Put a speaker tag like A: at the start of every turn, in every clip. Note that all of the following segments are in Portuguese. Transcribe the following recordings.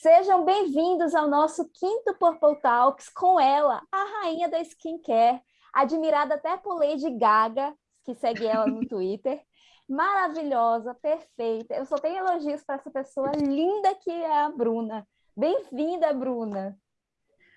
A: Sejam bem-vindos ao nosso quinto Purple Talks com ela, a rainha da skincare, admirada até por Lady Gaga, que segue ela no Twitter. Maravilhosa, perfeita. Eu só tenho elogios para essa pessoa linda que é a Bruna. Bem-vinda, Bruna.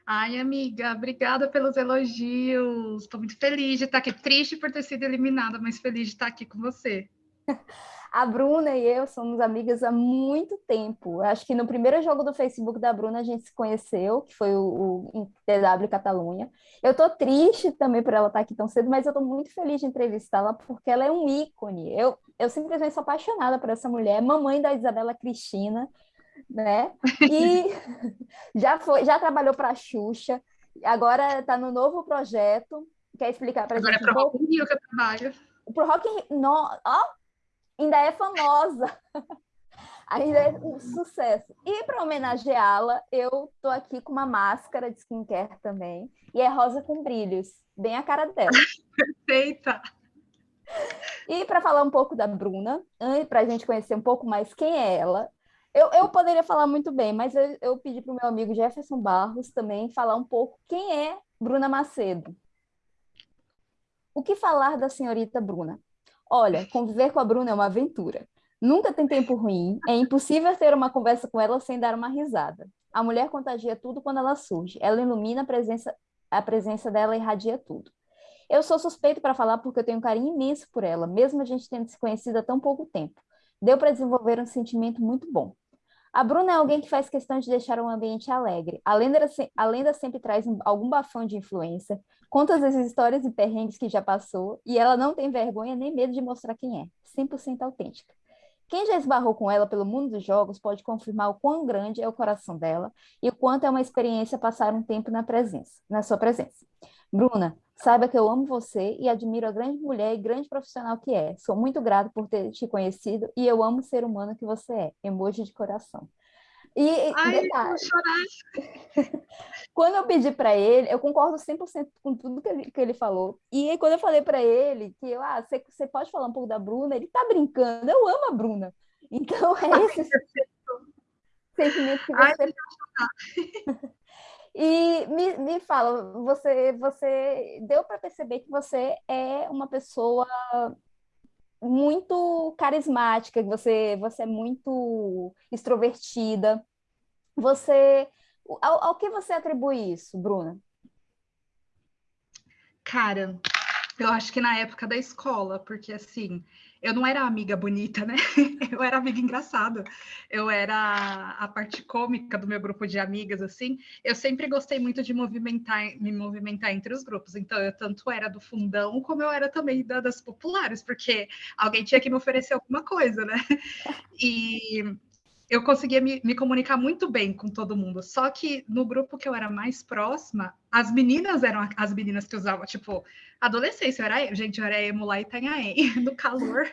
B: Ai, amiga, obrigada pelos elogios. Estou muito feliz de estar aqui. Triste por ter sido eliminada, mas feliz de estar aqui com você.
A: A Bruna e eu somos amigas há muito tempo. Acho que no primeiro jogo do Facebook da Bruna a gente se conheceu, que foi o, o TW Catalunha. Eu tô triste também por ela estar aqui tão cedo, mas eu tô muito feliz de entrevistá-la porque ela é um ícone. Eu, eu simplesmente sou apaixonada por essa mulher, mamãe da Isabela Cristina, né? E já foi, já trabalhou para a Xuxa, agora está no novo projeto. Quer explicar para a gente?
B: Agora é para o Rock in Rio que eu trabalho.
A: Pro Rock in Rio, no, ó, ainda é famosa. ainda é um sucesso. E para homenageá-la, eu tô aqui com uma máscara de skincare também. E é rosa com brilhos, bem a cara dela.
B: Perfeita!
A: E para falar um pouco da Bruna, para a gente conhecer um pouco mais quem é ela, eu, eu poderia falar muito bem, mas eu, eu pedi para o meu amigo Jefferson Barros também falar um pouco quem é Bruna Macedo. O que falar da senhorita Bruna? Olha, conviver com a Bruna é uma aventura. Nunca tem tempo ruim, é impossível ter uma conversa com ela sem dar uma risada. A mulher contagia tudo quando ela surge, ela ilumina a presença, a presença dela irradia tudo. Eu sou suspeito para falar porque eu tenho um carinho imenso por ela, mesmo a gente tendo se conhecido há tão pouco tempo. Deu para desenvolver um sentimento muito bom. A Bruna é alguém que faz questão de deixar um ambiente alegre. A lenda, a lenda sempre traz um, algum bafão de influência, conta as histórias e perrengues que já passou, e ela não tem vergonha nem medo de mostrar quem é, 100% autêntica. Quem já esbarrou com ela pelo mundo dos jogos pode confirmar o quão grande é o coração dela e o quanto é uma experiência passar um tempo na presença, na sua presença. Bruna, saiba que eu amo você e admiro a grande mulher e grande profissional que é. Sou muito grato por ter te conhecido e eu amo o ser humano que você é. Emoji de coração.
B: E Ai, detalhe,
A: quando eu pedi para ele, eu concordo 100% com tudo que ele, que ele falou. E aí, quando eu falei para ele que ah, você, você pode falar um pouco da Bruna, ele tá brincando, eu amo a Bruna. Então é esse sentimento que você. Ai, e me, me fala, você, você deu para perceber que você é uma pessoa muito carismática, você, você é muito extrovertida. Você, ao, ao que você atribui isso, Bruna?
B: Cara, eu acho que na época da escola, porque assim, eu não era amiga bonita, né? Eu era amiga engraçada. Eu era a parte cômica do meu grupo de amigas, assim. Eu sempre gostei muito de movimentar, me movimentar entre os grupos. Então, eu tanto era do fundão, como eu era também da, das populares, porque alguém tinha que me oferecer alguma coisa, né? E eu conseguia me, me, comunicar muito bem com todo mundo. Só que no grupo que eu era mais próxima, as meninas eram as meninas que usavam, tipo, adolescência. Eu era, gente, eu era emo lá Itanhaém, no calor,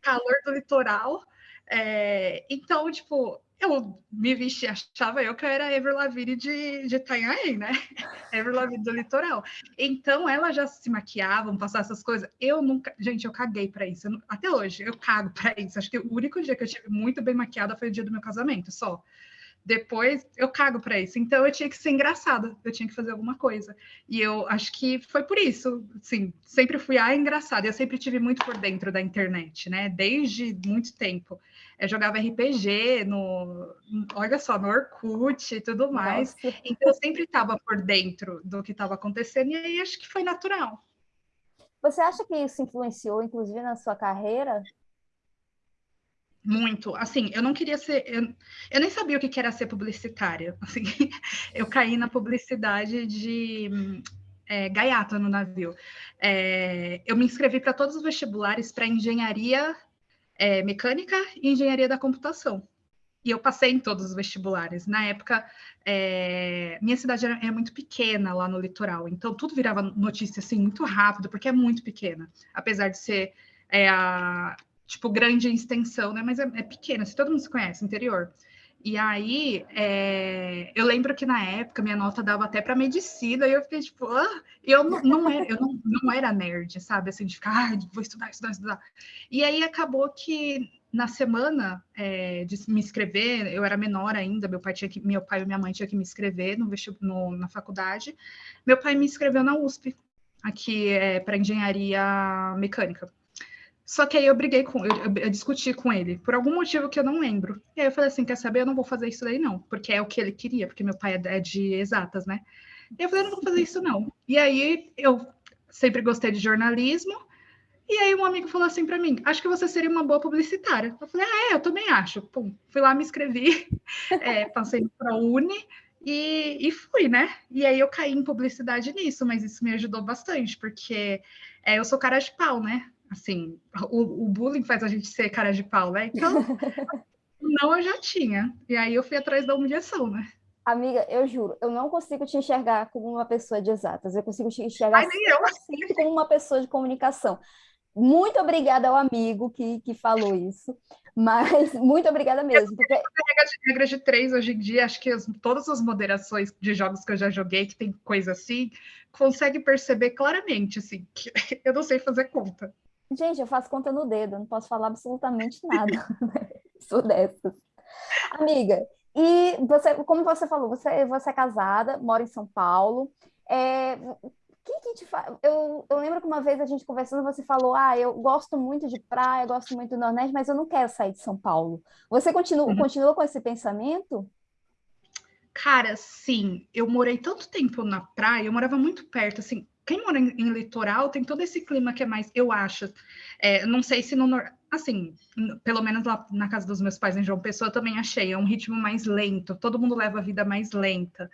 B: calor do litoral. É, então, tipo, eu me vesti, achava eu que eu era Ever Lavigne de, de Itanhaém, né? Ever Lavigne do litoral. Então, elas já se maquiavam, passavam essas coisas. Eu nunca... Gente, eu caguei para isso. Eu, até hoje, eu cago para isso. Acho que o único dia que eu tive muito bem maquiada foi o dia do meu casamento, só. Depois eu cago para isso. Então eu tinha que ser engraçada, eu tinha que fazer alguma coisa. E eu acho que foi por isso, sim, sempre fui a engraçada. Eu sempre tive muito por dentro da internet, né? Desde muito tempo. Eu jogava RPG no, olha só, no Orkut e tudo mais. Nossa. Então eu sempre estava por dentro do que estava acontecendo e aí acho que foi natural.
A: Você acha que isso influenciou, inclusive, na sua carreira?
B: Muito. Assim, eu não queria ser. Eu, eu nem sabia o que era ser publicitária. Assim, eu caí na publicidade de é, gaiata no navio. É, eu me inscrevi para todos os vestibulares para engenharia é, mecânica e engenharia da computação. E eu passei em todos os vestibulares. Na época, é, minha cidade era, é muito pequena lá no litoral, então tudo virava notícia assim muito rápido, porque é muito pequena, apesar de ser é, a, tipo, grande em extensão, né? Mas é, é pequena, se todo mundo se conhece, interior. E aí, é... eu lembro que na época minha nota dava até para medicina, e eu fiquei tipo, ah! eu não, não era, eu não, não era nerd, sabe? Assim, de ficar, ah, vou estudar, estudar, estudar. E aí acabou que na semana é, de me inscrever, eu era menor ainda, meu pai, tinha que, meu pai e minha mãe tinham que me inscrever no, no, na faculdade. Meu pai me inscreveu na USP, aqui é, para engenharia mecânica. Só que aí eu briguei com, eu, eu, discuti com ele, por algum motivo que eu não lembro. E aí eu falei assim, quer saber, eu não vou fazer isso daí não, porque é o que ele queria, porque meu pai é, é de exatas, né? E eu falei, eu não vou fazer isso não. E aí eu sempre gostei de jornalismo, e aí um amigo falou assim para mim, acho que você seria uma boa publicitária. Eu falei, ah, é, eu também acho. Pum, fui lá, me inscrevi, é, passei para a e, e, fui, né? E aí eu caí em publicidade nisso, mas isso me ajudou bastante, porque é, eu sou cara de pau, né? Assim, o, o, bullying faz a gente ser cara de pau, né? Então, não eu já tinha. E aí eu fui atrás da humilhação, né?
A: Amiga, eu juro, eu não consigo te enxergar como uma pessoa de exatas, eu consigo te enxergar
B: Ai,
A: sempre como uma pessoa de comunicação. Muito obrigada ao amigo que, que falou isso, mas muito obrigada mesmo. Porque...
B: Regra de, regra de três hoje em dia, acho que as, todas as moderações de jogos que eu já joguei, que tem coisa assim, consegue perceber claramente, assim, que eu não sei fazer conta.
A: Gente, eu faço conta no dedo, não posso falar absolutamente nada. Sou dessas. Amiga, e você, como você falou, você, você é casada, mora em São Paulo. É, que que te fa... eu, eu lembro que uma vez a gente conversando, você falou: Ah, eu gosto muito de praia, gosto muito do Nordeste, mas eu não quero sair de São Paulo. Você continua, uhum. continua com esse pensamento?
B: Cara, sim. Eu morei tanto tempo na praia, eu morava muito perto, assim, quem mora em, em, litoral tem todo esse clima que é mais, eu acho. É, não sei se no assim, pelo menos lá na casa dos meus pais em João Pessoa eu também achei, é um ritmo mais lento, todo mundo leva a vida mais lenta.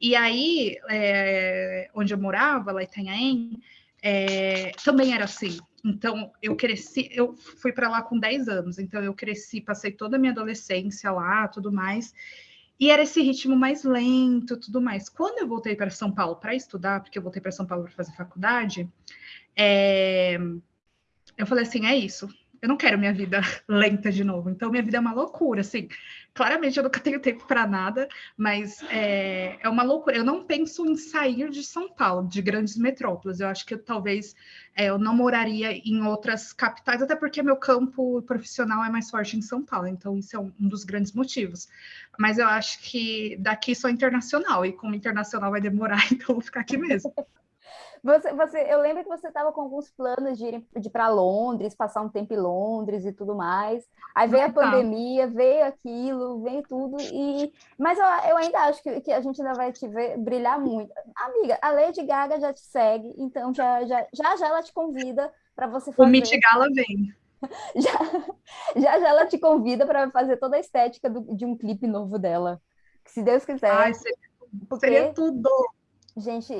B: E aí, é, onde eu morava, lá em Itanhaém, é, também era assim. Então, eu cresci, eu fui para lá com 10 anos, então eu cresci, passei toda a minha adolescência lá, tudo mais. E era esse ritmo mais lento, tudo mais. Quando eu voltei para São Paulo para estudar, porque eu voltei para São Paulo para fazer faculdade, é... eu falei assim: é isso, eu não quero minha vida lenta de novo. Então, minha vida é uma loucura, assim. Claramente, eu nunca tenho tempo para nada, mas é, é, uma loucura. Eu não penso em sair de São Paulo, de grandes metrópoles. Eu acho que eu, talvez é, eu não moraria em outras capitais, até porque meu campo profissional é mais forte em São Paulo. Então, isso é um, um dos grandes motivos. Mas eu acho que daqui sou internacional, e como internacional vai demorar, então vou ficar aqui mesmo.
A: Você, você, eu lembro que você estava com alguns planos de ir, de para Londres, passar um tempo em Londres e tudo mais. Aí veio a pandemia, veio aquilo, veio tudo. E... Mas eu, eu ainda acho que, que a gente ainda vai te ver brilhar muito. Amiga, a Lady Gaga já te segue, então já já, já, já ela te convida para você fazer.
B: O Met Gala vem.
A: Já, já já ela te convida para fazer toda a estética do, de um clipe novo dela. Se Deus quiser.
B: Ai, seria, seria tudo.
A: Gente,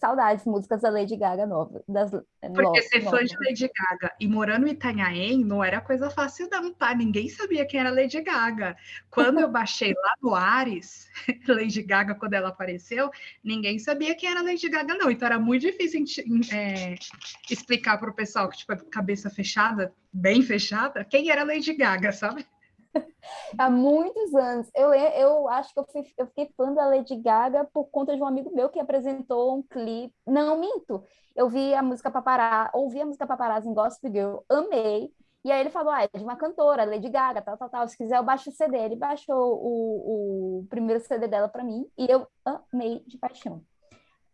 A: saudades, músicas da Lady Gaga nova. Das,
B: é, Porque ser fã de Lady Gaga e morando em Itanhaém não era coisa fácil não, tá? Ninguém sabia quem era Lady Gaga. Quando eu baixei lá no Ares, Lady Gaga, quando ela apareceu, ninguém sabia quem era Lady Gaga não. Então era muito difícil é, explicar para o pessoal que, tipo, cabeça fechada, bem fechada, quem era Lady Gaga, sabe?
A: Há muitos anos. Eu, eu acho que eu, fui, eu fiquei fã da Lady Gaga por conta de um amigo meu que apresentou um clipe. Não, minto. Eu vi a música Paparazzi, ouvi a música Paparazzi em Gospel Girl, amei. E aí ele falou, ah, é de uma cantora, Lady Gaga, tal, tal, tal. Se quiser, eu baixo o CD. Ele baixou o, o primeiro CD dela para mim e eu amei de paixão.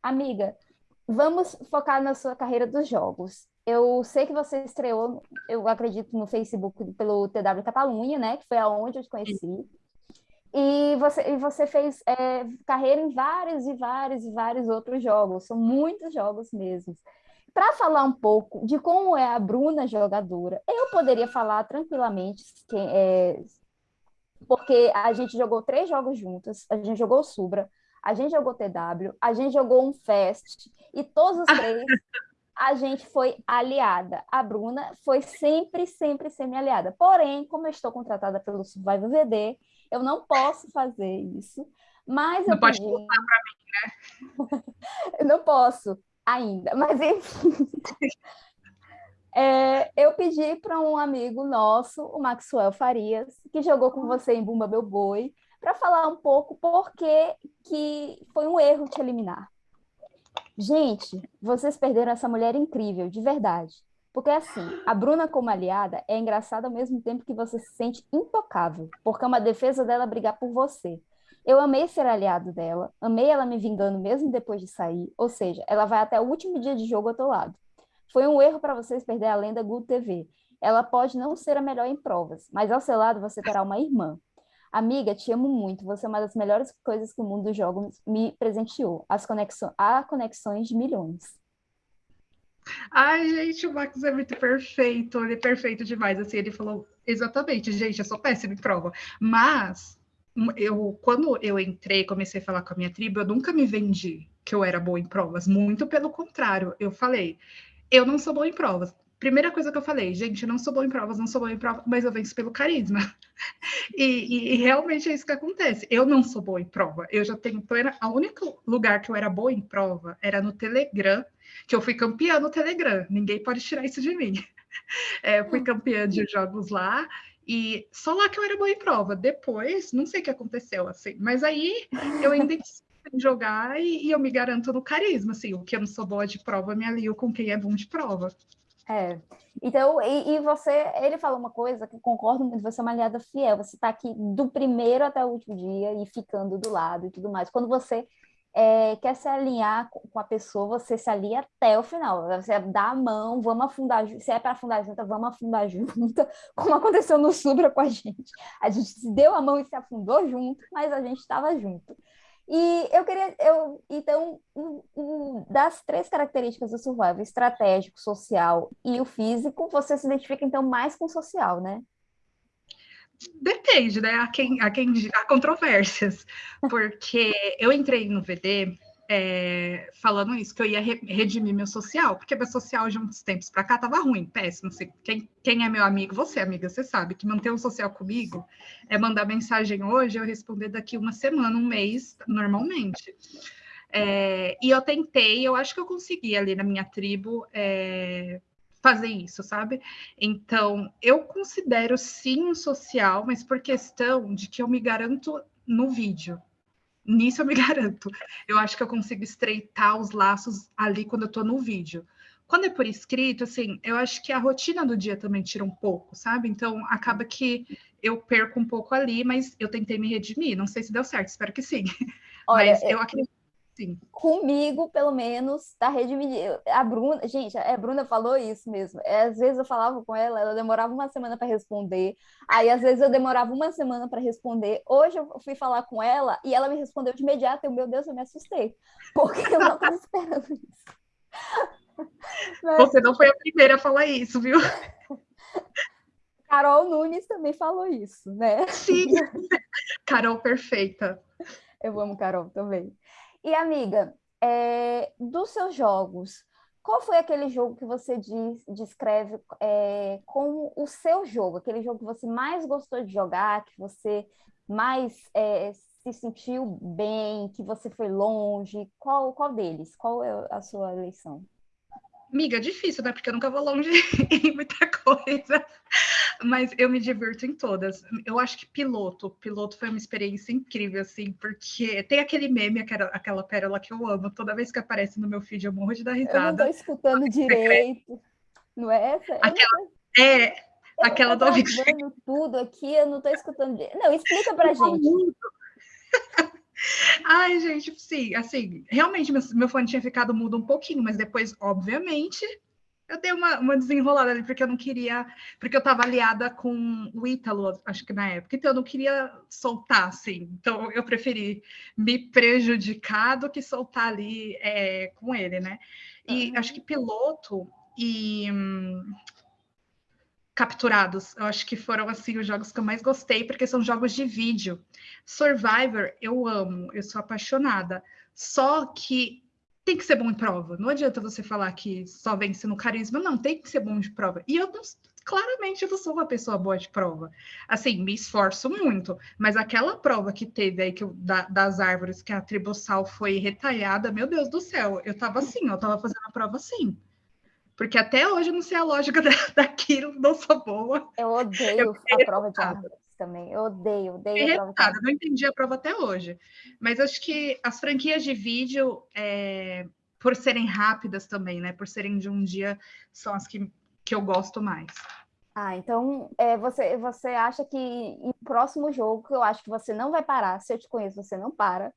A: Amiga, vamos focar na sua carreira dos jogos. Eu sei que você estreou, eu acredito, no Facebook pelo TW Catalunha, né? Que foi aonde eu te conheci. E você, e você fez é, carreira em vários e vários e vários outros jogos. São muitos jogos mesmo. Para falar um pouco de como é a Bruna jogadora, eu poderia falar tranquilamente, que, é, porque a gente jogou três jogos juntas, a gente jogou Subra, a gente jogou TW, a gente jogou um Fest, e todos os três a gente foi aliada. A Bruna foi sempre, sempre semi-aliada. Porém, como eu estou contratada pelo Survival VD, eu não posso fazer isso. Mas
B: não
A: eu
B: pode pedi... para
A: mim, né? eu não posso ainda, mas enfim. É, eu pedi para um amigo nosso, o Maxwell Farias, que jogou com você em Bumba Meu Boi, para falar um pouco por que foi um erro te eliminar. Gente, vocês perderam essa mulher incrível, de verdade. Porque assim, a Bruna como aliada é engraçada ao mesmo tempo que você se sente intocável, porque é uma defesa dela brigar por você. Eu amei ser aliado dela, amei ela me vingando mesmo depois de sair, ou seja, ela vai até o último dia de jogo ao teu lado. Foi um erro para vocês perder a lenda Good TV. Ela pode não ser a melhor em provas, mas ao seu lado você terá uma irmã. Amiga, te amo muito. Você é uma das melhores coisas que o mundo dos jogos me presenteou. As conexões, há conexões de milhões.
B: Ai, gente, o Max é muito perfeito. Ele é perfeito demais. Assim, ele falou exatamente, gente, eu sou péssima em prova. Mas eu, quando eu entrei, comecei a falar com a minha tribo, eu nunca me vendi que eu era boa em provas. Muito pelo contrário, eu falei, eu não sou boa em provas. Primeira coisa que eu falei, gente, eu não sou boa em provas, não sou boa em provas, mas eu venço pelo carisma. E, e, e, realmente é isso que acontece. Eu não sou boa em prova. Eu já tenho plena. O único lugar que eu era boa em prova era no Telegram, que eu fui campeã no Telegram. Ninguém pode tirar isso de mim. É, eu fui campeã de jogos lá e só lá que eu era boa em prova. Depois, não sei o que aconteceu, assim. Mas aí eu ainda em jogar e, e, eu me garanto no carisma, assim. O que eu não sou boa de prova, me alio com quem é bom de prova.
A: É. Então, e, e, você, ele falou uma coisa que concordo muito, você é uma aliada fiel, você está aqui do primeiro até o último dia e ficando do lado e tudo mais. Quando você é, quer se alinhar com a pessoa, você se alinha até o final. Você dá a mão, vamos afundar, se é para afundar junto, vamos afundar junto, como aconteceu no Subra com a gente. A gente se deu a mão e se afundou junto, mas a gente estava junto. E eu queria, eu, então, um, um, das três características do survival, estratégico, social e o físico, você se identifica então mais com o social, né?
B: Depende, né? A quem, a quem há controvérsias, porque eu entrei no VD é, falando isso, que eu ia redimir meu social, porque meu social de uns tempos para cá tava ruim, péssimo. Assim, quem, quem é meu amigo, você, amiga, você sabe que manter um social comigo é mandar mensagem hoje, eu responder daqui uma semana, um mês, normalmente. É, e eu tentei, eu acho que eu consegui ali na minha tribo. É, fazer isso, sabe? Então, eu considero sim um social, mas por questão de que eu me garanto no vídeo. Nisso eu me garanto. Eu acho que eu consigo estreitar os laços ali quando eu tô no vídeo. Quando é por escrito, assim, eu acho que a rotina do dia também tira um pouco, sabe? Então, acaba que eu perco um pouco ali, mas eu tentei me redimir. Não sei se deu certo, espero que sim. Olha, mas eu acredito Sim.
A: Comigo, pelo menos, tá redimindo. A Bruna, gente, a Bruna falou isso mesmo. É, às vezes eu falava com ela, ela demorava uma semana para responder. Aí, às vezes, eu demorava uma semana para responder. Hoje eu fui falar com ela e ela me respondeu de imediato. Eu, meu Deus, eu me assustei. Porque eu não estava esperando isso.
B: Mas... Você não foi a primeira a falar isso, viu?
A: Carol Nunes também falou isso, né?
B: Sim, Carol perfeita.
A: Eu amo Carol também. E, amiga, é, dos seus jogos, qual foi aquele jogo que você diz, descreve é, como o seu jogo? Aquele jogo que você mais gostou de jogar, que você mais é, se sentiu bem, que você foi longe? Qual, qual deles? Qual é a sua eleição?
B: Amiga, difícil, né? Porque eu nunca vou longe em muita coisa mas eu me divirto em todas. Eu acho que piloto, piloto foi uma experiência incrível, assim, porque tem aquele meme, aquela, aquela pérola que eu amo, toda vez que aparece no meu feed eu morro de dar risada. Eu não
A: tô escutando direito, não é essa?
B: Aquela, é, eu aquela
A: do tudo aqui, eu não tô escutando direito. Não, explica pra gente.
B: Ai, gente, sim, assim, realmente meu, meu fone tinha ficado mudo um pouquinho, mas depois, obviamente, eu dei uma, uma desenrolada ali, porque eu não queria, porque eu estava aliada com o Ítalo, acho que na época, então eu não queria soltar, assim, então eu preferi me prejudicar do que soltar ali é, com ele, né? E uhum. acho que piloto e hum, capturados, eu acho que foram, assim, os jogos que eu mais gostei, porque são jogos de vídeo. Survivor, eu amo, eu sou apaixonada, só que tem que ser bom em prova. Não adianta você falar que só vence no carisma, não, tem que ser bom de prova. E eu não, claramente eu não sou uma pessoa boa de prova. Assim, me esforço muito, mas aquela prova que teve aí que eu, da, das árvores que a tribussal foi retalhada, meu Deus do céu, eu tava assim, eu tava fazendo a prova assim. Porque até hoje eu não sei a lógica da, daquilo, não sou boa.
A: Eu odeio eu a prova de árvores também. Eu odeio, odeio
B: a prova. Eu não entendi a prova até hoje. Mas acho que as franquias de vídeo, é, por serem rápidas também, né? Por serem de um dia, são as que que eu gosto mais.
A: Ah, então é, você, você acha que em próximo jogo, que eu acho que você não vai parar, se eu te conheço, você não para.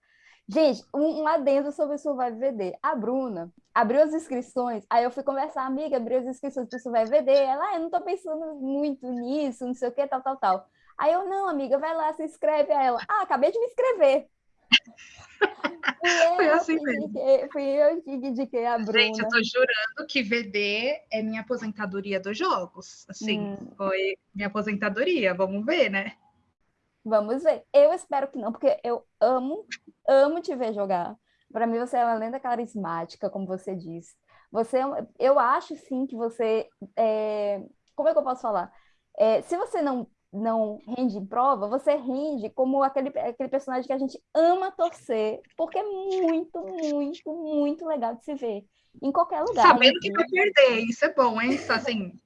A: Gente, um, um adendo sobre o Survive VD. A Bruna abriu as inscrições, aí eu fui conversar, amiga, abriu as inscrições para o Survive VD. Ela, ah, eu não tô pensando muito nisso, não sei o que, tal, tal, tal. Aí eu, não, amiga, vai lá, se inscreve. a ela, ah, acabei de me inscrever.
B: Foi assim mesmo.
A: Fui eu que indiquei a Bruna.
B: Gente, eu tô jurando que VD é minha aposentadoria dos jogos. Assim, hum. foi minha aposentadoria. Vamos ver, né?
A: Vamos ver. Eu espero que não, porque eu amo, amo te ver jogar. Para mim, você é uma lenda carismática, como você disse. Você, é eu acho sim que você, é... como é que eu posso falar? É, se você não não rende em prova, você rende como aquele, aquele personagem que a gente ama torcer, porque é muito, muito, muito legal de se ver. Em qualquer lugar.
B: Sabendo que vai perder, isso é bom, hein? Assim,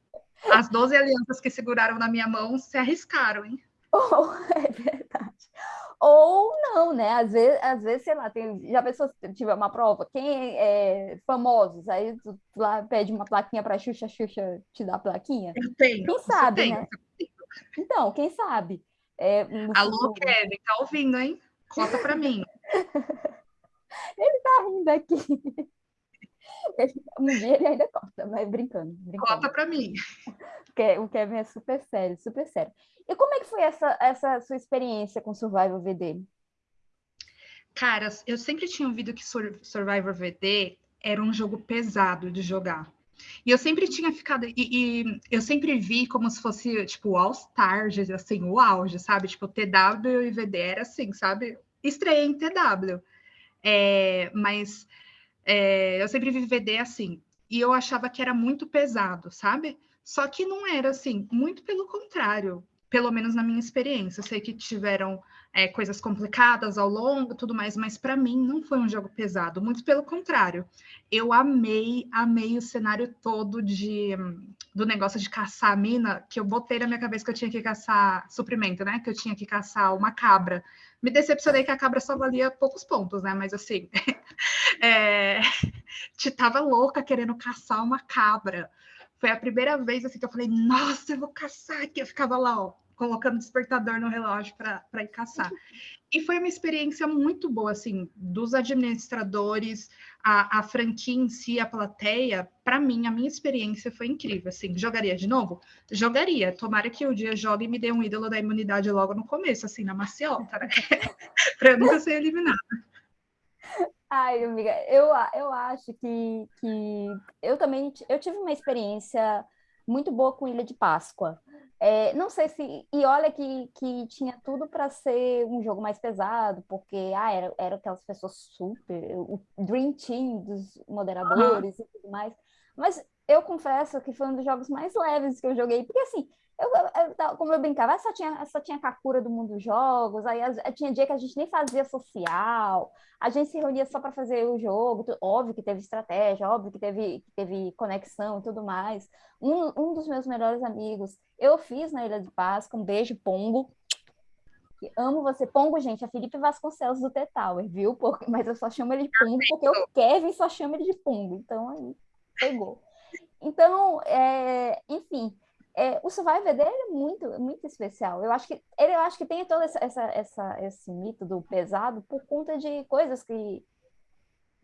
B: as 12 alianças que seguraram na minha mão se arriscaram, hein?
A: Oh, é verdade. Ou não, né? Às vezes, às vezes sei lá, tem, já pensou se tiver uma prova, quem é famosos, aí tu, tu lá pede uma plaquinha para Xuxa, Xuxa te dá a plaquinha?
B: Eu tenho.
A: Quem sabe, né? Então, quem sabe? É,
B: Alô. Kevin, tá ouvindo, hein? Conta para mim.
A: ele tá rindo aqui. Um dia ele ainda corta, mas brincando. brincando.
B: Conta para mim.
A: O Kevin é super sério, super sério. E como é que foi essa, essa sua experiência com Survival VD?
B: Cara, eu sempre tinha ouvido que Survivor VD era um jogo pesado de jogar. E eu sempre tinha ficado. E, e, eu sempre vi como se fosse, tipo, o All-Stars, assim, o auge, sabe? Tipo, TW e VD era assim, sabe? Estreia em TW. É, mas é, eu sempre vi VD assim. E eu achava que era muito pesado, sabe? Só que não era assim, muito pelo contrário, pelo menos na minha experiência. Eu sei que tiveram é, coisas complicadas ao longo, tudo mais, mas para mim não foi um jogo pesado, muito pelo contrário. Eu amei, amei o cenário todo de do negócio de caçar a mina, que eu botei na minha cabeça que eu tinha que caçar suprimento, né? Que eu tinha que caçar uma cabra. Me decepcionei que a cabra só valia poucos pontos, né? Mas assim, é... tava louca querendo caçar uma cabra. Foi a primeira vez assim que eu falei, nossa, eu vou caçar aqui. Eu ficava lá, ó, colocando despertador no relógio para ir caçar. E foi uma experiência muito boa, assim, dos administradores, a, a franquia em si, a plateia. Para mim, a minha experiência foi incrível. Assim, jogaria de novo? Jogaria. Tomara que o dia jogue e me dê um ídolo da imunidade logo no começo, assim, na maciota, né? para eu nunca ser eliminada.
A: Ai, amiga, eu, eu acho que, que eu também eu tive uma experiência muito boa com Ilha de Páscoa. É, não sei se. E olha que, que tinha tudo para ser um jogo mais pesado, porque ah, era, era aquelas pessoas super. O Dream Team dos moderadores uhum. e tudo mais. Mas eu confesso que foi um dos jogos mais leves que eu joguei, porque assim, eu, eu, como eu brincava, só tinha, só tinha Kakura do mundo jogos, aí tinha dia que a gente nem fazia social, a gente se reunia só para fazer o jogo, óbvio que teve estratégia, óbvio que teve, que teve conexão e tudo mais. Um, um dos meus melhores amigos, eu fiz na Ilha de Páscoa, um beijo, Pongo, amo você. Pongo, gente, é Felipe Vasconcelos do T-Tower, viu? Porque, mas eu só chamo ele de Pongo porque o Kevin só chama ele de Pongo, então aí pegou. Então, é, enfim, é, o Survivor dele é muito, muito especial. Eu acho que ele eu acho que tem todo essa, essa, essa, esse mito do pesado por conta de coisas que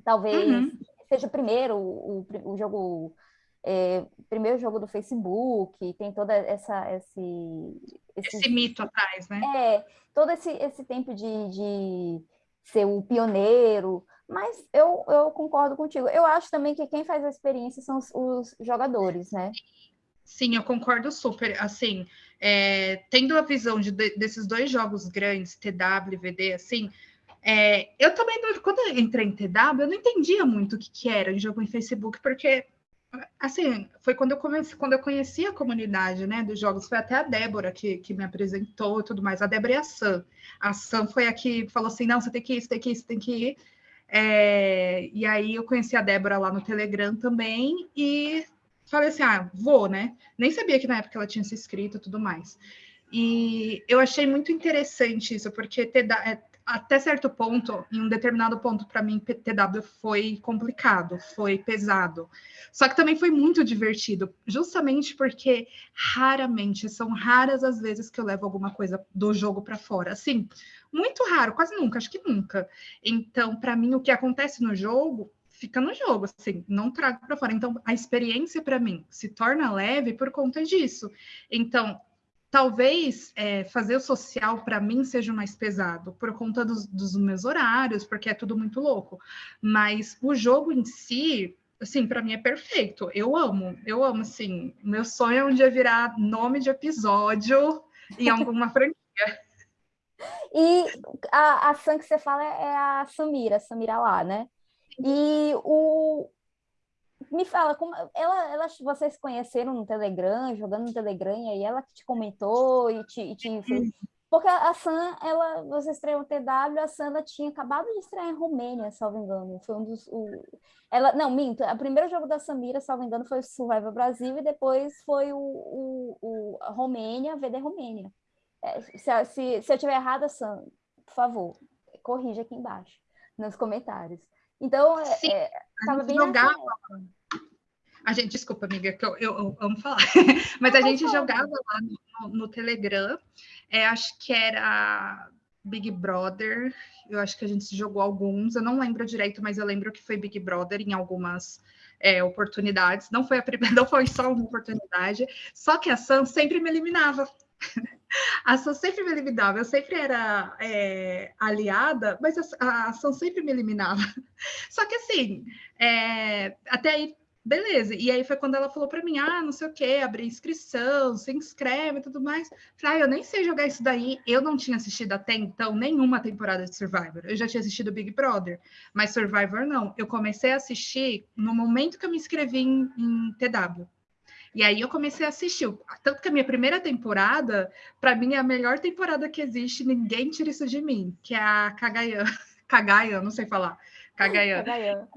A: talvez uhum. seja primeiro o, o jogo é, primeiro jogo do Facebook, tem toda essa esse,
B: esse, esse mito atrás, né?
A: É, todo esse, esse tempo de, de ser o pioneiro, mas eu, eu concordo contigo. Eu acho também que quem faz a experiência são os, os jogadores, né?
B: Sim, eu concordo super. Assim, é, tendo a visão de, desses dois jogos grandes, TW e VD, assim, é, eu também, quando eu entrei em TW, eu não entendia muito o que, que era um jogo em Facebook, porque, assim, foi quando eu, comecei, quando eu conheci a comunidade, né, dos jogos, foi até a Débora que, que me apresentou e tudo mais, a Débora e a Sam. A Sam foi a que falou assim, não, você tem que ir, você tem que ir, você tem que ir. É, e aí eu conheci a Débora lá no Telegram também, e falei assim, ah, vou, né? Nem sabia que na época ela tinha se inscrito e tudo mais. E eu achei muito interessante isso, porque até certo ponto, em um determinado ponto, para mim, PTW foi complicado, foi pesado. Só que também foi muito divertido, justamente porque raramente, são raras as vezes que eu levo alguma coisa do jogo para fora. Assim, muito raro, quase nunca, acho que nunca. Então, para mim, o que acontece no jogo fica no jogo, assim, não trago para fora. Então, a experiência para mim se torna leve por conta disso. Então, talvez é, fazer o social para mim seja mais pesado por conta dos, dos, meus horários, porque é tudo muito louco. Mas o jogo em si, assim, para mim é perfeito. Eu amo, eu amo, assim. Meu sonho é um dia virar nome de episódio em alguma franquia.
A: E a, a Sam que você fala é a Samira, Samira lá, né? E o, me fala, como ela, ela, vocês se conheceram no Telegram, jogando no Telegram, e aí ela que te comentou e te, e te fez... Porque a Sam, ela, você estreou no TW, a Sam tinha acabado de estrear em Romênia, salvo engano. Foi um dos. O, ela, não, minto. O primeiro jogo da Samira, salvo engano, foi o Survival Brasil e depois foi o, o, o a Romênia, VD Romênia. É, se, se, se eu estiver errada, Sam, por favor, corrija aqui embaixo, nos comentários. Então,
B: Sim, é, tava bem jogava. A gente, desculpa, amiga, que eu, eu, eu amo falar, mas a gente jogava lá no, no Telegram, é, acho que era Big Brother, eu acho que a gente jogou alguns, eu não lembro direito, mas eu lembro que foi Big Brother em algumas é, oportunidades, não foi a primeira, não foi só uma oportunidade, só que a Sam sempre me eliminava. A Sam sempre me eliminava, eu sempre era é, aliada, mas a, a Sam sempre me eliminava. Só que assim, é, até aí beleza. E aí foi quando ela falou para mim, ah, não sei o que, abrir inscrição, se inscreve e tudo mais. Falei, ah, eu nem sei jogar isso daí. Eu não tinha assistido até então nenhuma temporada de Survivor. Eu já tinha assistido Big Brother, mas Survivor não. Eu comecei a assistir no momento que eu me inscrevi em, em TW. E aí eu comecei a assistir. Tanto que a minha primeira temporada, para mim, é a melhor temporada que existe, ninguém tira isso de mim, que é a Kagayan. Kagayan, não sei falar. Kagayan. Kagayan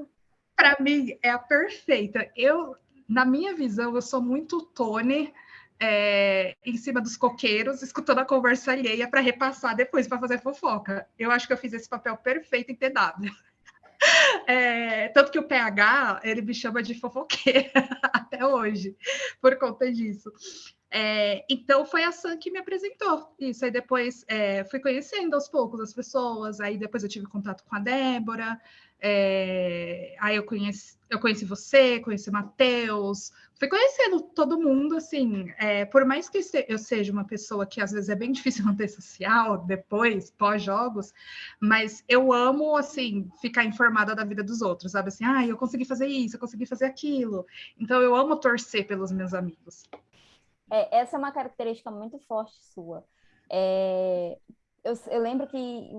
B: para mim é a perfeita. Eu, na minha visão, eu sou muito Tony é, em cima dos coqueiros, escutando a conversa alheia para repassar depois para fazer fofoca. Eu acho que eu fiz esse papel perfeito em TW. É, tanto que o PH, ele me chama de fofoqueira até hoje, por conta disso. É, então foi a Sam que me apresentou isso. Aí depois é, fui conhecendo aos poucos as pessoas, aí depois eu tive contato com a Débora, é, aí eu conheci, eu conheci você, conheci o Matheus, fui conhecendo todo mundo, assim, é, por mais que eu seja uma pessoa que às vezes é bem difícil manter social, depois, pós-jogos, mas eu amo, assim, ficar informada da vida dos outros, sabe? Assim, ah, eu consegui fazer isso, eu consegui fazer aquilo. Então eu amo torcer pelos meus amigos.
A: É, essa é uma característica muito forte sua. É, eu, eu, lembro que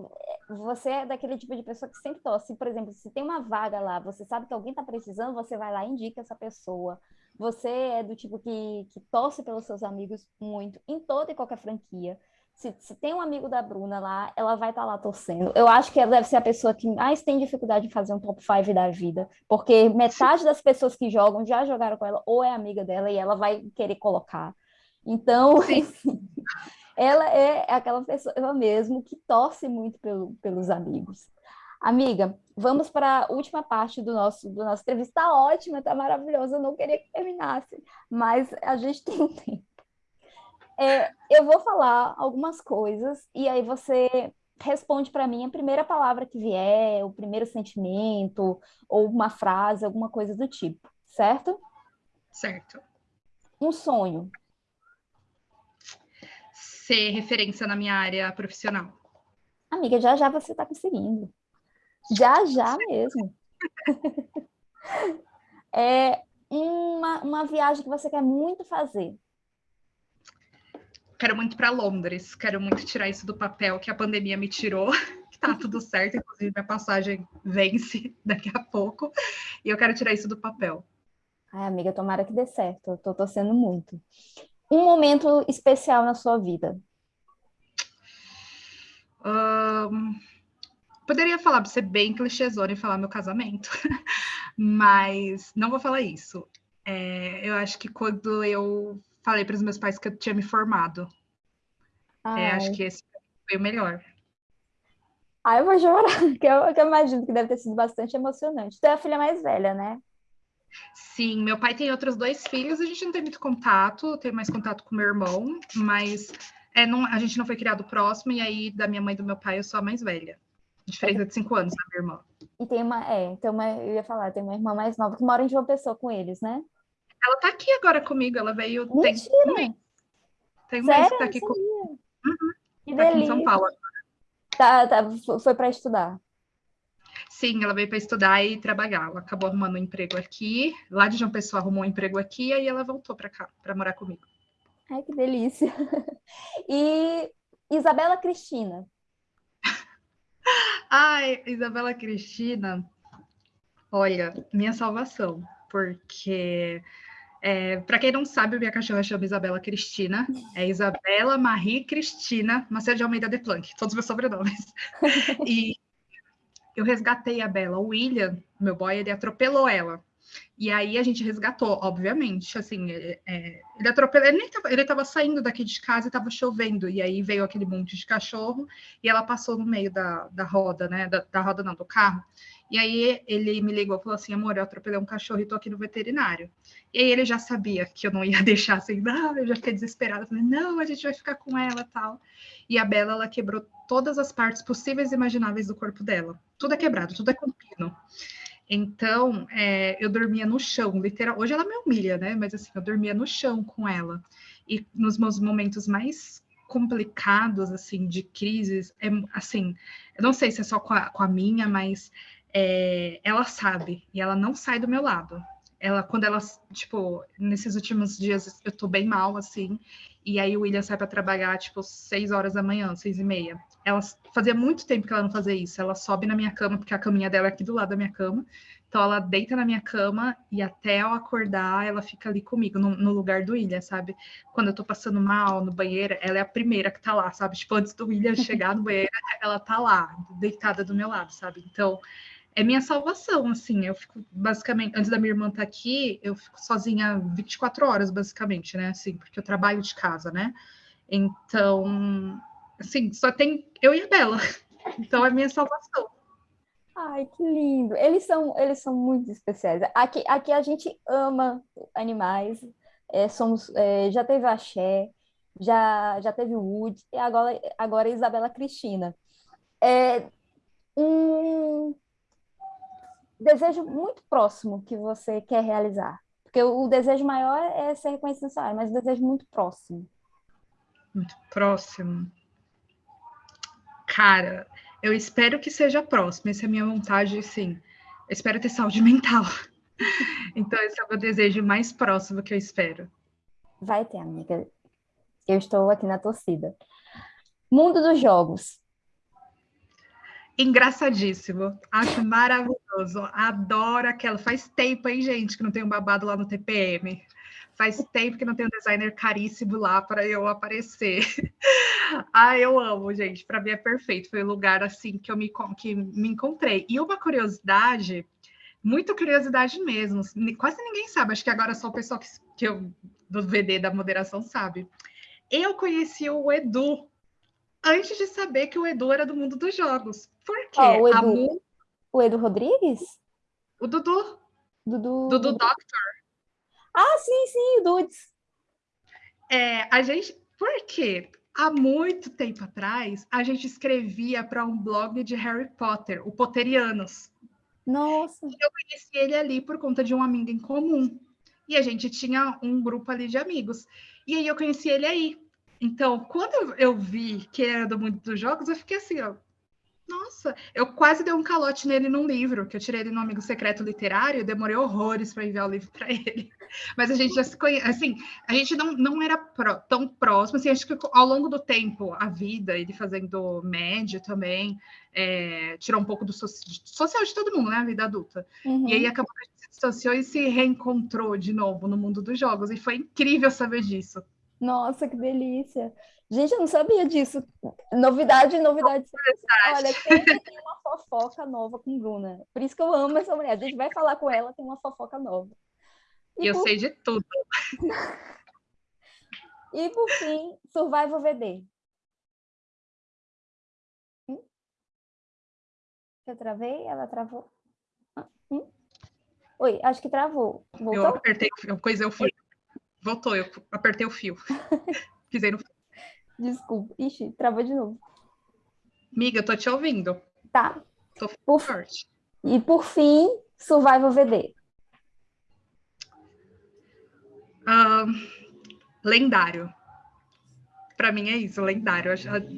A: você é daquele tipo de pessoa que sempre torce. Por exemplo, se tem uma vaga lá, você sabe que alguém está precisando, você vai lá e indica essa pessoa. Você é do tipo que, que torce pelos seus amigos muito, em toda e qualquer franquia. Se, se tem um amigo da Bruna lá, ela vai estar tá lá torcendo. Eu acho que ela deve ser a pessoa que mais tem dificuldade em fazer um top 5 da vida, porque metade das pessoas que jogam já jogaram com ela ou é amiga dela e ela vai querer colocar. Então, assim, ela é aquela pessoa mesmo que torce muito pelo, pelos amigos. Amiga, vamos para a última parte do nosso, do nosso entrevista. Está ótima, está maravilhosa. Eu não queria que terminasse, mas a gente tem um tempo. É, eu vou falar algumas coisas e aí você responde para mim a primeira palavra que vier, o primeiro sentimento, ou uma frase, alguma coisa do tipo, certo?
B: Certo.
A: Um sonho
B: ser referência na minha área profissional?
A: Amiga, já já você está conseguindo. Já já mesmo. é uma, uma viagem que você quer muito fazer.
B: Quero muito para Londres, quero muito tirar isso do papel que a pandemia me tirou, que tá tudo certo, inclusive minha passagem vence daqui a pouco, e eu quero tirar isso do papel.
A: Ai, amiga, tomara que dê certo, eu tô torcendo muito um momento especial na sua vida?
B: Um, poderia falar, para ser bem clichêzona e falar meu casamento, mas não vou falar isso. É, eu acho que quando eu falei para os meus pais que eu tinha me formado, é, acho que esse foi o melhor.
A: Ai, eu vou chorar, que eu, eu imagino que deve ter sido bastante emocionante. Tu é a filha mais velha, né?
B: Sim, meu pai tem outros dois filhos, a gente não tem muito contato, tem mais contato com meu irmão, mas é, não, a gente não foi criado próximo, e aí da minha mãe e do meu pai eu sou a mais velha. Diferença de cinco anos da minha irmã.
A: E tem uma, é, tem uma, eu ia falar, tem uma irmã mais nova que mora em João Pessoa com eles, né?
B: Ela tá aqui agora comigo, ela veio.
A: Mentira!
B: Tem um mês, tem um
A: Sério?
B: mês que tá aqui comigo. Uhum,
A: Que
B: tá aqui em
A: delícia.
B: São Paulo.
A: Tá, tá, foi para estudar.
B: Sim, ela veio para estudar e trabalhar. Ela acabou arrumando um emprego aqui. Lá de João Pessoa arrumou um emprego aqui, e aí ela voltou para cá, para morar comigo.
A: Ai, que delícia. E Isabela Cristina.
B: Ai, Isabela Cristina, olha, minha salvação, porque é, para quem não sabe, minha cachorra chama Isabela Cristina, é Isabela Marie Cristina Macedo de Almeida de Planck, todos os meus sobrenomes. E eu resgatei a Bela. O William, meu boy, ele atropelou ela. E aí a gente resgatou, obviamente, assim, é, é, ele atropelou, ele, nem tava, ele tava saindo daqui de casa e tava chovendo, e aí veio aquele monte de cachorro, e ela passou no meio da, da roda, né, da, da roda não, do carro, e aí ele me ligou e falou assim, amor, eu atropelei um cachorro e tô aqui no veterinário. E aí ele já sabia que eu não ia deixar assim, não, eu já fiquei desesperada, falei, não, a gente vai ficar com ela tal. E a Bela, ela quebrou todas as partes possíveis e imagináveis do corpo dela. Tudo é quebrado, tudo é com pino. Então, é, eu dormia no chão, literal. Hoje ela me humilha, né? Mas assim, eu dormia no chão com ela. E nos meus momentos mais complicados, assim, de crises, é, assim, eu não sei se é só com a, com a minha, mas é, ela sabe e ela não sai do meu lado. Ela, quando ela, tipo, nesses últimos dias eu tô bem mal, assim, e aí o William sai para trabalhar, tipo, seis horas da manhã, seis e meia. Ela fazia muito tempo que ela não fazia isso. Ela sobe na minha cama, porque a caminha dela é aqui do lado da minha cama. Então ela deita na minha cama e até eu acordar, ela fica ali comigo, no, no lugar do William, sabe? Quando eu tô passando mal no banheiro, ela é a primeira que tá lá, sabe? Tipo, antes do William chegar no banheiro, ela tá lá, deitada do meu lado, sabe? Então, é minha salvação, assim. Eu fico basicamente, antes da minha irmã estar tá aqui, eu fico sozinha 24 horas, basicamente, né? Assim, porque eu trabalho de casa, né? Então, assim, só tem eu e a Bela. Então é minha salvação.
A: Ai, que lindo. Eles são, eles são muito especiais. Aqui, aqui a gente ama animais. É, somos, é, já teve a Xé, já, já teve o Wood, e agora, agora a Isabela Cristina. É um desejo muito próximo que você quer realizar. Porque o, o desejo maior é ser reconhecido nessa área, mas o desejo muito próximo.
B: Muito próximo. Cara, eu espero que seja próximo. Essa é a minha vontade, sim. Eu espero ter saúde mental. Então, esse é o meu desejo mais próximo que eu espero.
A: Vai ter, amiga. Eu estou aqui na torcida. Mundo dos jogos.
B: Engraçadíssimo. Acho maravilhoso. Adoro aquela. Faz tempo, hein, gente, que não tem um babado lá no TPM. Faz tempo que não tem um designer caríssimo lá para eu aparecer. ah, eu amo, gente. Para mim é perfeito. Foi o lugar assim que eu me, que me encontrei. E uma curiosidade, muita curiosidade mesmo. Quase ninguém sabe. Acho que agora só o pessoal que, que eu, do VD da moderação sabe. Eu conheci o Edu antes de saber que o Edu era do mundo dos jogos. Por quê?
A: Oh, o, Edu, Mu... o Edu Rodrigues?
B: O Dudu.
A: Dudu.
B: Dudu Doctor.
A: Ah, sim, sim, o Dudes.
B: É, a gente. Por quê? Há muito tempo atrás, a gente escrevia para um blog de Harry Potter, o Potterianos.
A: Nossa.
B: E eu conheci ele ali por conta de um amigo em comum. E a gente tinha um grupo ali de amigos. E aí eu conheci ele aí. Então, quando eu vi que era do mundo dos jogos, eu fiquei assim, ó, nossa, eu quase dei um calote nele num livro, que eu tirei ele no Amigo Secreto Literário, demorei horrores para enviar o livro para ele. Mas a gente já se conhece, assim, a gente não, não era tão próximo, assim, acho que ao longo do tempo, a vida, ele fazendo médio também, é, tirou um pouco do so social de todo mundo, né, a vida adulta. Uhum. E aí acabou que a gente se distanciou e se reencontrou de novo no mundo dos jogos, e foi incrível saber disso.
A: Nossa, que delícia! Gente, eu não sabia disso. Novidade, novidade. Olha, sempre tem uma fofoca nova com Bruna. Por isso que eu amo essa mulher. A gente vai falar com ela, tem uma fofoca nova.
B: E eu por... sei de tudo.
A: e por fim, Survival VD. Eu travei? Ela travou? Hum? Oi, acho que travou. Voltou?
B: Eu apertei, eu coisei o fio. Voltou, eu apertei o fio. Pisei no fio.
A: Desculpa. Ixi, travou de novo.
B: Miga, eu tô te ouvindo.
A: Tá.
B: Tô
A: Por-
B: forte.
A: E por fim, Survival VD.
B: Ahn, lendário. Pra mim é isso, lendário. Eu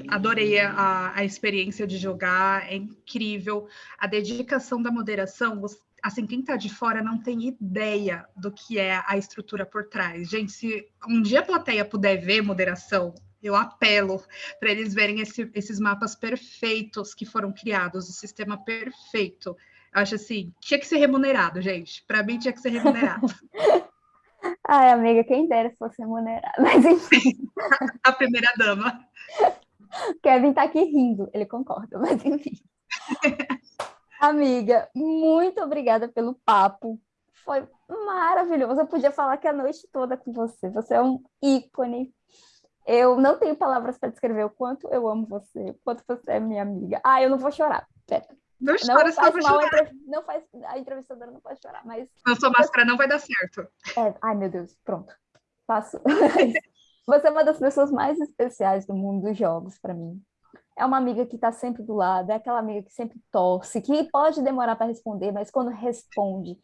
B: Adorei a, a experiência de jogar, é incrível. A dedicação da moderação, você- assim, quem tá de fora não tem ideia do que é a estrutura por trás. Gente, se um dia a plateia puder ver moderação, eu apelo para eles verem esse- esses mapas perfeitos que foram criados, o sistema perfeito. Eu acho assim, tinha que ser remunerado, gente. Para mim tinha que ser remunerado.
A: Ai, amiga, quem dera se fosse remunerado. Mas enfim,
B: a primeira dama.
A: Kevin tá aqui rindo, ele concorda, mas enfim. Amiga, muito obrigada pelo papo. Foi maravilhoso. Eu podia falar que a noite toda com você. Você é um ícone. Eu não tenho palavras para descrever o quanto eu amo você, o quanto você é minha amiga. Ah, eu não vou chorar. Pera.
B: Não
A: Não
B: chora, eu
A: faz mal,
B: chorar.
A: não faz, a entrevistadora não pode chorar, mas
B: Não sou máscara, não vai dar certo.
A: É, ai, meu Deus, pronto. Faço. Você é uma das pessoas mais especiais do mundo dos jogos para mim. É uma amiga que está sempre do lado, é aquela amiga que sempre torce, que pode demorar para responder, mas quando responde,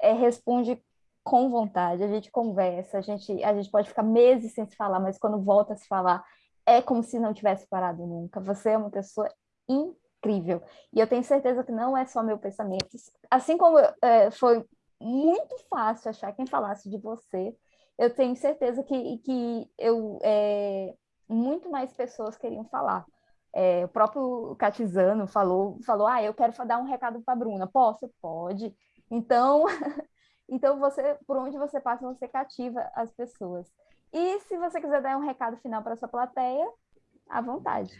A: é, responde com vontade. A gente conversa, a gente, a gente pode ficar meses sem se falar, mas quando volta a se falar, é como se não tivesse parado nunca. Você é uma pessoa incrível. E eu tenho certeza que não é só meu pensamento. Assim como é, foi muito fácil achar quem falasse de você. Eu tenho certeza que, que eu, é, muito mais pessoas queriam falar. É, o próprio Catizano falou, falou, ah, eu quero dar um recado para a Bruna. Posso? Pode. Então, então você, por onde você passa, você cativa as pessoas. E se você quiser dar um recado final para sua plateia, à vontade.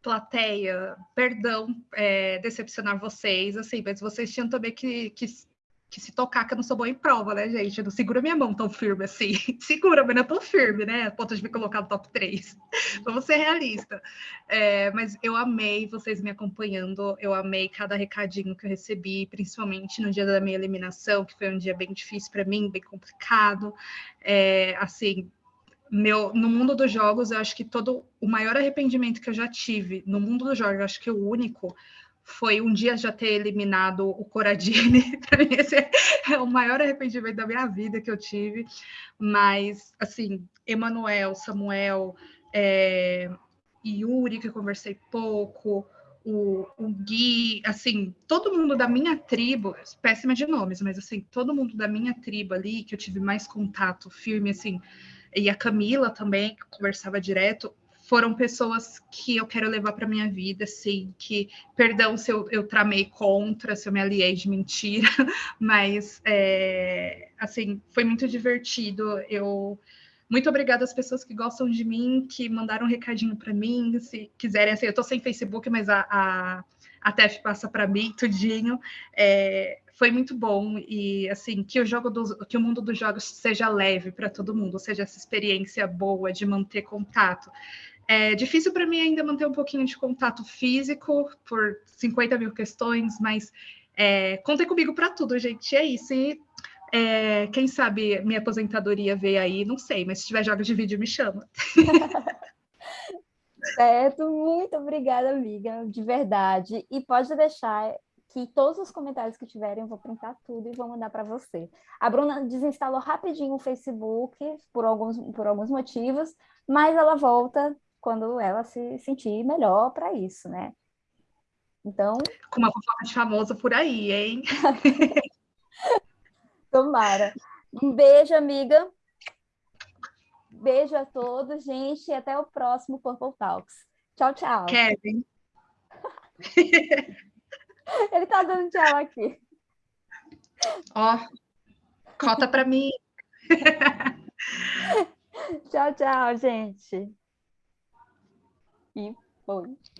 B: Plateia, perdão é, decepcionar vocês, assim, mas vocês tinham também que, que, que se tocar que eu não sou boa em prova, né, gente? Não segura minha mão tão firme assim. Segura, mas não é tão firme, né? A ponto de me colocar no top 3. Vamos ser realista. É, mas eu amei vocês me acompanhando, eu amei cada recadinho que eu recebi, principalmente no dia da minha eliminação, que foi um dia bem difícil para mim, bem complicado. É, assim, meu, no mundo dos jogos, eu acho que todo o maior arrependimento que eu já tive no mundo dos jogos, eu acho que o único foi um dia já ter eliminado o Coradini. Para mim, esse é o maior arrependimento da minha vida que eu tive. Mas, assim, Emanuel, Samuel, é, Yuri, que eu conversei pouco, o, o Gui, assim, todo mundo da minha tribo, péssima de nomes, mas assim, todo mundo da minha tribo ali, que eu tive mais contato firme, assim, e a Camila também, que conversava direto, foram pessoas que eu quero levar para minha vida, assim, que, perdão se eu, eu tramei contra, se eu me aliei de mentira, mas, é, assim, foi muito divertido, eu... Muito obrigada às pessoas que gostam de mim, que mandaram um recadinho para mim, se quiserem, assim, eu tô sem Facebook, mas a, a, a TEF passa para mim, tudinho, é, foi muito bom e assim que o jogo dos, que o mundo dos jogos seja leve para todo mundo, seja essa experiência boa de manter contato. É difícil para mim ainda manter um pouquinho de contato físico por 50 mil questões, mas é, contem comigo para tudo, gente. É isso. E é, quem sabe minha aposentadoria veio aí, não sei, mas se tiver jogos de vídeo, me chama.
A: Certo, muito obrigada, amiga, de verdade. E pode deixar que todos os comentários que tiverem eu vou printar tudo e vou mandar para você. A Bruna desinstalou rapidinho o Facebook por alguns, por alguns motivos, mas ela volta quando ela se sentir melhor para isso, né? Então.
B: Com uma fofoca de famosa por aí, hein?
A: Tomara. Um beijo, amiga. Beijo a todos, gente, e até o próximo Purple Talks. Tchau, tchau.
B: Kevin.
A: Ele tá dando tchau aqui.
B: Ó, cota para mim.
A: tchau, tchau, gente. E.